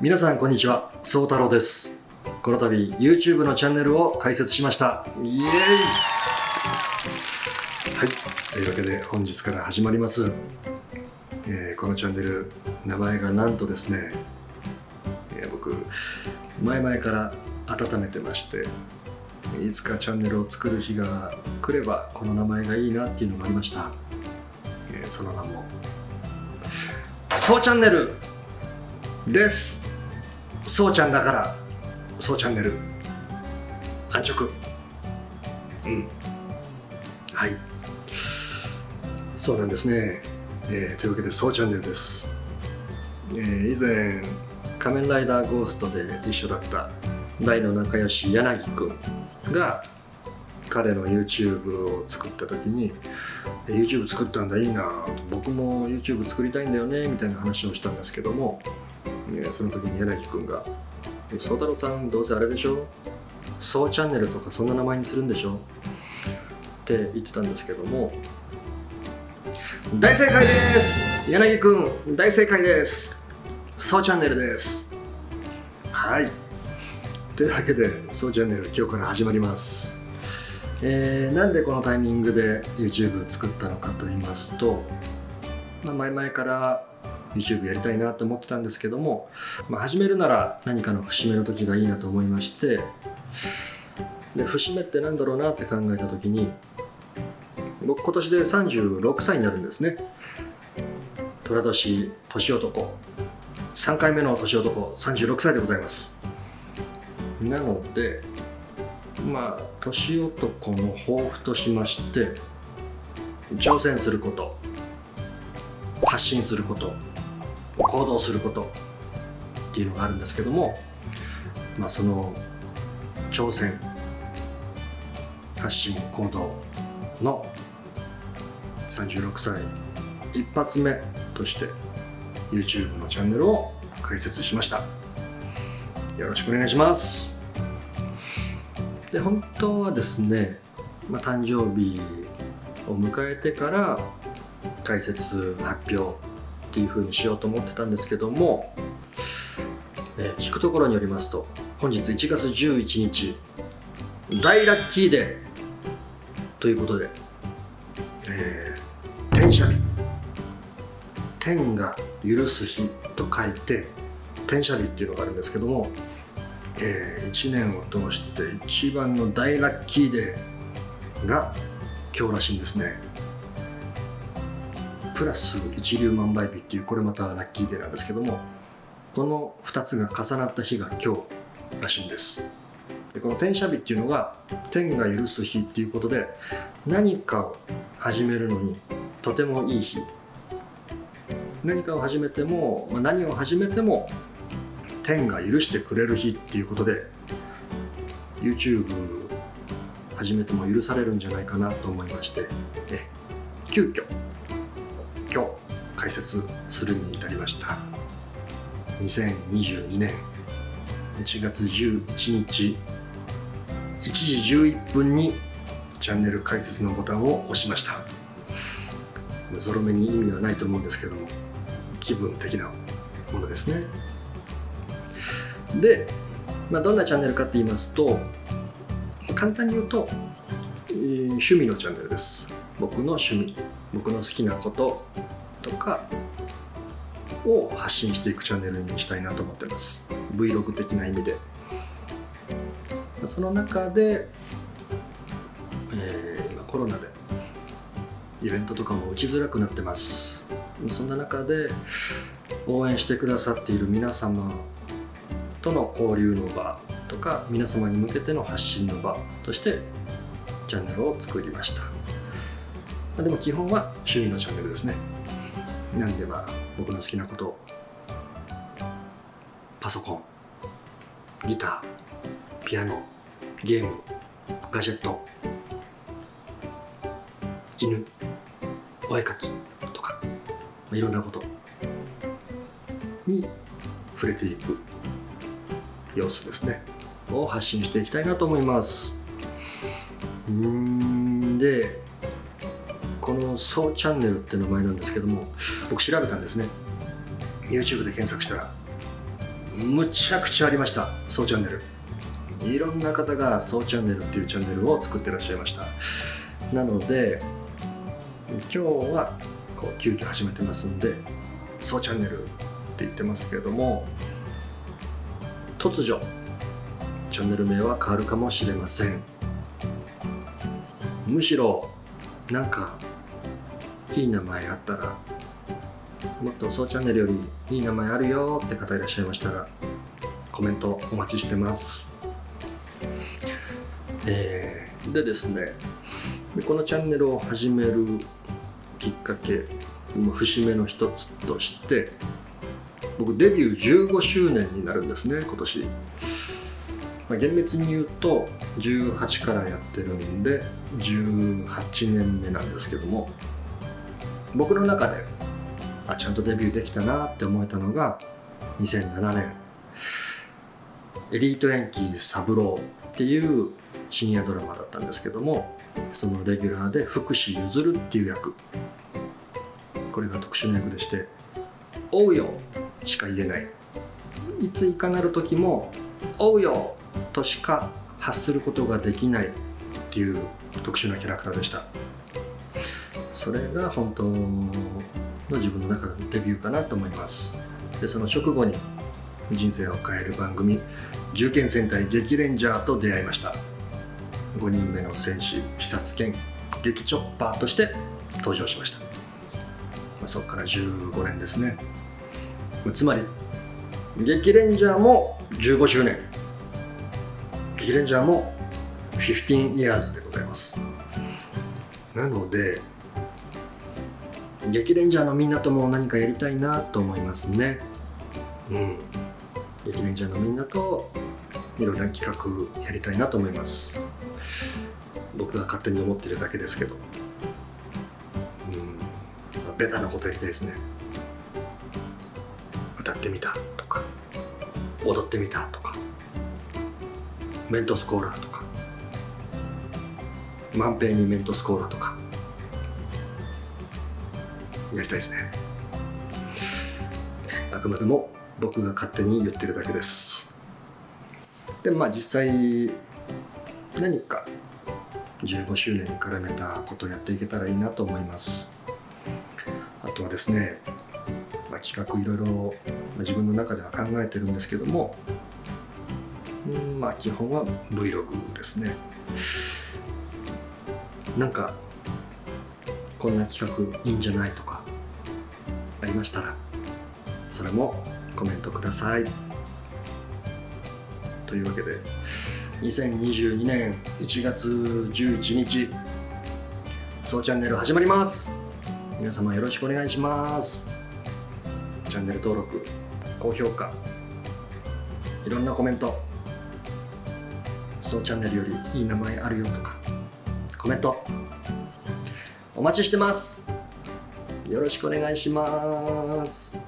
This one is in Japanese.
皆さんこんにちは宗太郎です。この度 YouTube のチャンネルを開設しました。イエーイ。はい。というわけで本日から始まります、えーこのチャンネル名前がなんとですね、えー僕前々から温めてましていつかチャンネルを作る日が来ればこの名前がいいなっていうのがありました、えーその名もそうチャンネルです。そうちゃんだからそうチャンネル。安直。うん。はい。そうなんですね、えーというわけでそうチャンネルです、えー以前仮面ライダーゴーストで一緒だった大の仲良し柳くんが彼の YouTube を作った時に「YouTube 作ったんだいいな僕も YouTube 作りたいんだよね」みたいな話をしたんですけどもその時に柳くんが「宗太郎さんどうせあれでしょ？そうチャンネルとかそんな名前にするんでしょ?」って言ってたんですけども大正解です！柳くん大正解です！そうチャンネルです！はい。というわけでそうチャンネル今日から始まります。えーなんでこのタイミングで YouTube 作ったのかと言いますと、まあ、前々から YouTube やりたいなと思ってたんですけども、まあ、始めるなら何かの節目の時がいいなと思いましてで節目ってなんだろうなって考えた時に僕今年で36歳になるんですね。寅年年男。3回目の年男36歳でございます。なのでまあ年男の抱負としまして挑戦すること発信すること行動することっていうのがあるんですけども、まあ、その挑戦発信行動の36歳一発目として YouTube のチャンネルを開設しました。よろしくお願いします。で本当はですね、まあ、誕生日を迎えてから解説発表っていう風にしようと思ってたんですけども、えー聞くところによりますと本日1月11日大ラッキーデーということで、えー、天赦日。天が許す日と書いて天赦日っていうのがあるんですけども、え1年を通して一番の大ラッキーデーが今日らしいんですね。プラス一粒万倍日っていうこれまたラッキーデーなんですけどもこの2つが重なった日が今日らしいんです。でこの天赦日っていうのが天が許す日っていうことで何かを始めるのにとてもいい日。何かを始めても、何を始めても天が許してくれる日っていうことで YouTube 始めても許されるんじゃないかなと思いましてえ急遽今日解説するに至りました。2022年1月11日1時11分にチャンネル開設のボタンを押しました。ゾロ目に意味はないと思うんですけども気分的なものですね。で、まあ、どんなチャンネルかって言いますと簡単に言うと、えー趣味のチャンネルです。僕の趣味。僕の好きなこととかを発信していくチャンネルにしたいなと思ってます。Vlog 的な意味で。その中で、えー今コロナでイベントとかも打ちづらくなってます。そんな中で応援してくださっている皆様との交流の場とか皆様に向けての発信の場としてチャンネルを作りました。まあでも基本は趣味のチャンネルですね。なんでまあ僕の好きなこと。パソコン。ギター。ピアノ。ゲーム。ガジェット。犬。お絵かきとか、まあいろんなことに触れていく。様子ですね。を発信していきたいなと思います。うんでこの「そうチャンネル」って名前なんですけども僕調べたんですね。YouTube で検索したらむちゃくちゃありましたそうチャンネル。いろんな方がそうチャンネルっていうチャンネルを作ってらっしゃいました。なので今日はこう急遽始めてますんでそうチャンネルって言ってますけれども突如チャンネル名は変わるかもしれません。むしろなんかいい名前あったらもっとそうチャンネルよりいい名前あるよって方いらっしゃいましたらコメントお待ちしてます。えー、でですねこのチャンネルを始めるきっかけ節目の一つとして僕デビュー15周年になるんですね今年、まあ、厳密に言うと18からやってるんで18年目なんですけども。僕の中であちゃんとデビューできたなって思えたのが2007年。エリートヤンキーサブローっていう深夜ドラマだったんですけどもそのレギュラーで福士譲るっていう役。これが特殊な役でして「おうよ」しか言えない。いついかなる時も「おうよ」としか発することができないっていう特殊なキャラクターでした。それが本当の自分の中のデビューかなと思います。でその直後に人生を変える番組「銃剣戦隊激レンジャー」と出会いました。5人目の戦士視察犬激チョッパーとして登場しました、まあ、そこから15年ですね。つまり激レンジャーも15周年。激レンジャーも15 years でございます。なので激レンジャーのみんなとも何かやりたいなと思いますね。うん。激レンジャーのみんなといろいろな企画やりたいなと思います。僕が勝手に思ってるだけですけど。うん。ベタなことやりたいですね。歌ってみたとか。踊ってみたとか。メントスコーラとか。万平にメントスコーラとかやりたいですね。あくまでも僕が勝手に言ってるだけです。でまあ実際何か15周年に絡めたことをやっていけたらいいなと思います。あとはですね、まあ、企画いろいろ自分の中では考えてるんですけどもまあ基本は Vlog ですね。なんかこんな企画いいんじゃないとかありましたらそれもコメントください。というわけで2022年1月11日そうチャンネル始まります。皆様よろしくお願いします。チャンネル登録高評価いろんなコメントそうチャンネルよりいい名前あるよとかコメントお待ちしてます。よろしくお願いします。